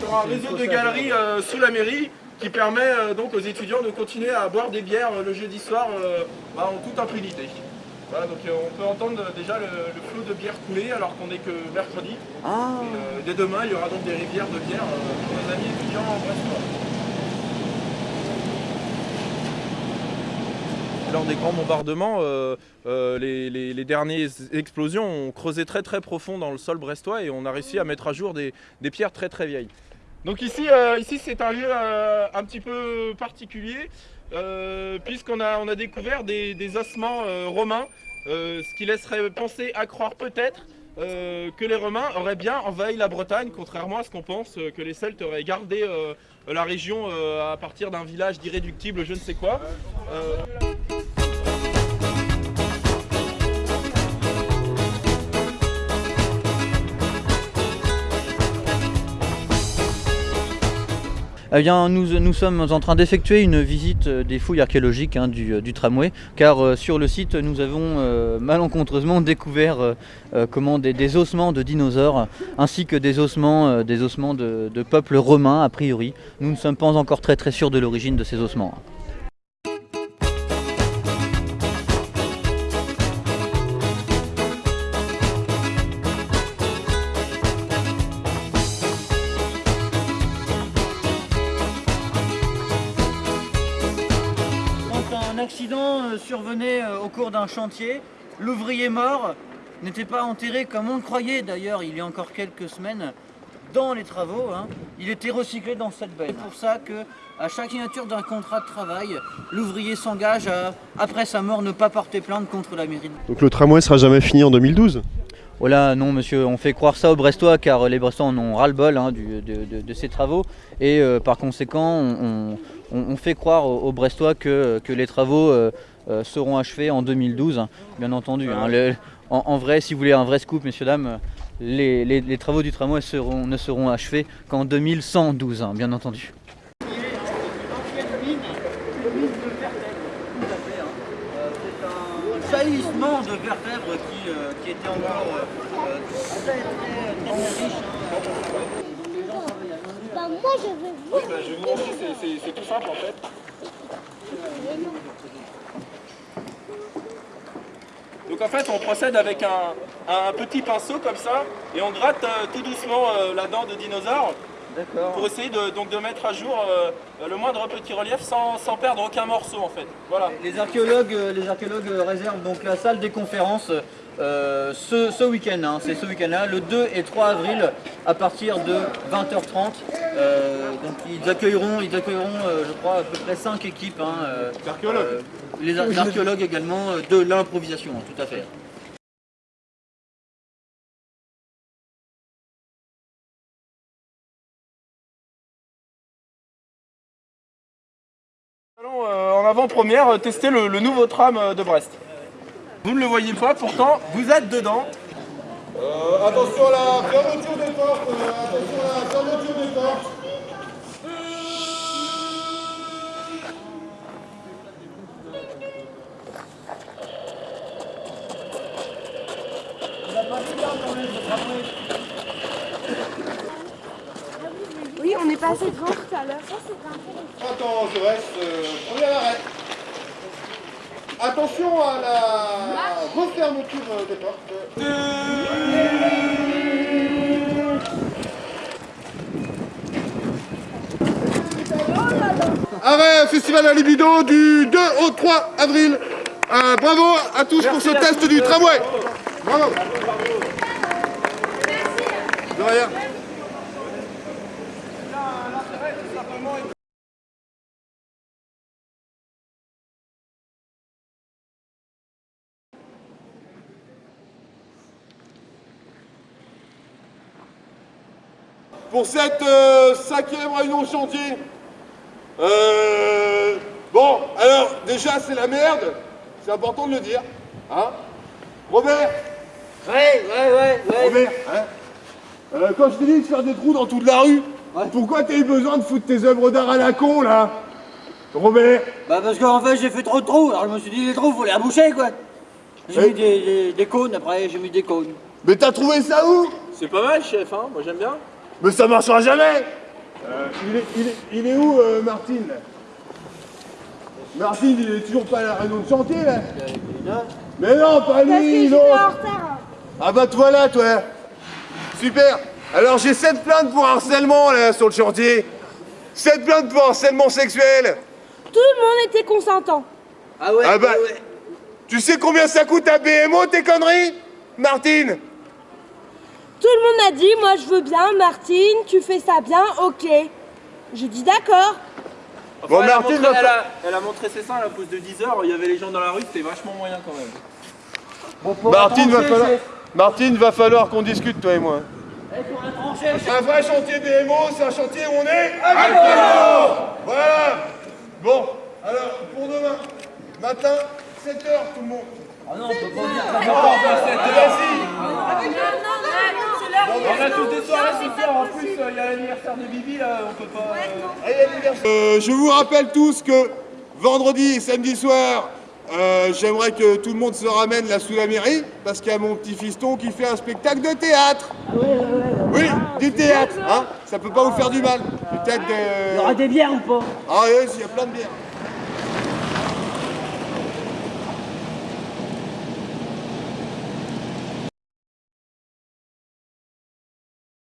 sur un réseau de galeries euh, sous la mairie qui permet euh, donc aux étudiants de continuer à boire des bières euh, le jeudi soir bah, en toute impunité. Voilà, donc on peut entendre déjà le, le flot de bière couler alors qu'on n'est que mercredi. Ah. Et, dès demain, il y aura donc des rivières de bière pour nos amis étudiants en Brestois. Lors des grands bombardements, euh, euh, les, dernières explosions ont creusé très très profond dans le sol brestois et on a réussi à mettre à jour des, pierres très très vieilles. Donc ici, euh, c'est un lieu un petit peu particulier puisqu'on a, découvert des, ossements romains, ce qui laisserait penser à croire peut-être que les Romains auraient bien envahi la Bretagne, contrairement à ce qu'on pense que les Celtes auraient gardé la région à partir d'un village d'irréductible je ne sais quoi. Eh bien, nous, nous sommes en train d'effectuer une visite euh, des fouilles archéologiques hein, du, euh, du tramway, car euh, sur le site, nous avons malencontreusement découvert comment des, ossements de dinosaures, ainsi que des ossements, des ossements de, de peuples romains, a priori. Nous ne sommes pas encore très très sûrs de l'origine de ces ossements. Accident euh, survenait euh, au cours d'un chantier, l'ouvrier mort n'était pas enterré comme on le croyait d'ailleurs il y a encore quelques semaines dans les travaux, hein. il était recyclé dans cette benne. C'est pour ça que à chaque signature d'un contrat de travail, l'ouvrier s'engage à, après sa mort, ne pas porter plainte contre la mairie. Donc le tramway sera jamais fini en 2012 Oh là, non monsieur, on fait croire ça aux Brestois car les Brestois en ont ras-le-bol hein, de, de- de ces travaux et euh, par conséquent on, on- on fait croire aux, Brestois que, que les travaux euh, euh, seront achevés en 2012, hein, bien entendu. hein. Le- en, en vrai, si vous voulez un vrai scoop, messieurs, dames, les, les- les travaux du tramway seront, ne seront achevés qu'en 2112, hein, bien entendu. De vertèbres qui, euh, qui était encore euh, très très très riche. Bah, moi, je veux voir. bah, je vais vous montrer, c'est- tout simple en fait. Donc en fait, on procède avec un, un petit pinceau comme ça et on gratte euh, tout doucement euh, la dent de dinosaure. Pour essayer de, donc de mettre à jour euh, le moindre petit relief sans, sans perdre aucun morceau en fait. Voilà. Les archéologues, euh, les archéologues euh, réservent donc la salle des conférences euh, ce, ce week-end, hein, c'est ce week-end-là, le 2 et 3 avril à partir de 20h30. Euh, donc ils accueilleront, ils accueilleront euh, je crois à peu près 5 équipes. hein, euh, Archéologues. euh, les ar- archéologues également euh, de l'improvisation, hein, tout à fait. Allons euh, en avant-première euh, tester le, nouveau tram euh, de Brest. Vous ne le voyez pas, pourtant vous êtes dedans. Attention à la fermeture des portes, attention à la fermeture des portes. Passé devant tout à l'heure. Ça, c'est un Attends, je reste. Euh, premier arrêt. Attention à la refermeture euh, des portes. Arrêt Festival à Libido du 2 au 3 avril. Euh, bravo à tous pour ce test du tramway. Bravo. De rien. Pour cette euh, cinquième réunion chantier. Euh, bon, alors déjà c'est la merde, c'est important de le dire. Hein Robert Ouais, ouais, ouais, ouais. Robert hein Euh, Quand je t'ai dit de faire des trous dans toute la rue, pourquoi t'as eu besoin de foutre tes œuvres d'art à la con là Robert Bah parce qu'en fait j'ai fait trop de trous, alors je me suis dit les trous faut les aboucher quoi. J'ai Oui. mis des, des- des cônes après, j'ai mis des cônes. Mais t'as trouvé ça où? C'est pas mal chef, hein moi j'aime bien. Mais ça marchera jamais Euh, il, est, il, est, il est où, euh, Martine? Martine, il est toujours pas à la réunion de chantier, là Mais non, pas lui, retard. Ah bah toi là, toi Super Alors j'ai 7 plaintes pour harcèlement, là, sur le chantier 7 plaintes pour harcèlement sexuel Tout le monde était consentant. Ah ouais, Ah bah, tu sais combien ça coûte à BMO, tes conneries? Martine Tout le monde a dit, moi je veux bien, Martine, tu fais ça bien, ok. J'ai dit d'accord. Bon, elle, a Martine montré, va elle, a, elle a montré ses seins à la pause de 10h, il y avait les gens dans la rue, c'était vachement moyen quand même. Martine, va falloir... Martine, va falloir qu'on discute, toi et moi. Un vrai chantier BMO, c'est un chantier où on est Alcoolo Voilà. Bon, alors, pour demain, matin, 7h, tout le monde. Ah non, on peut pas dire On a tous des soirées ce soir, en plus il y a l'anniversaire de Bibi là, on peut pas. euh, Euh, je vous rappelle tous que vendredi et samedi soir, euh, j'aimerais que tout le monde se ramène là sous la mairie, parce qu'il y a mon petit fiston qui fait un spectacle de théâtre. Oui, du théâtre, hein Ça peut pas vous faire du mal. Théâtre de... Il y aura des bières ou pas? Ah oui, il y a plein de bières.